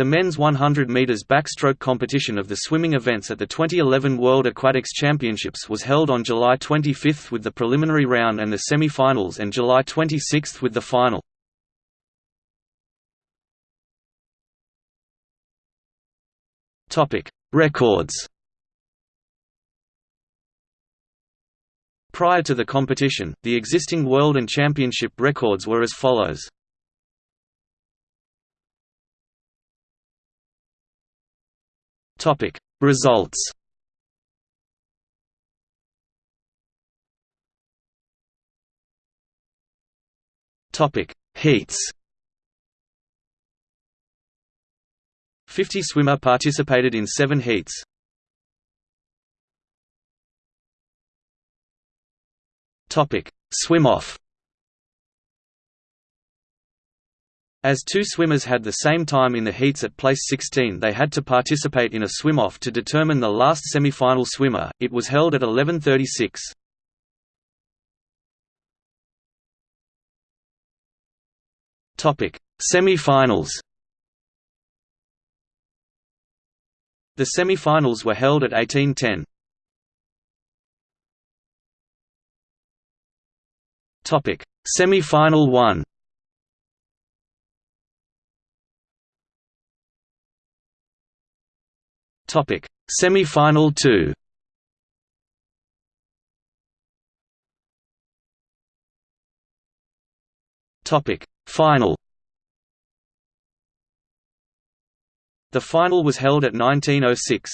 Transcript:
The men's 100 meters backstroke competition of the swimming events at the 2011 World Aquatics Championships was held on July 25 with the preliminary round and the semi-finals and July 26 with the final. Records. Prior to the competition, the existing world and championship records were as follows. Topic. Results. Topic. Heats. 50 swimmer participated in 7 heats. Topic. Swim off As two swimmers had the same time in the heats at place 16 they had to participate in a swim-off to determine the last semi-final swimmer, it was held at 11.36. Semi-finals The semi-finals were held at 18.10. Semi-final 1 Topic: Semi-final 2. Topic: Final. The final was held at 1906.